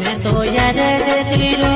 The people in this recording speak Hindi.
मैं तो यार तेरे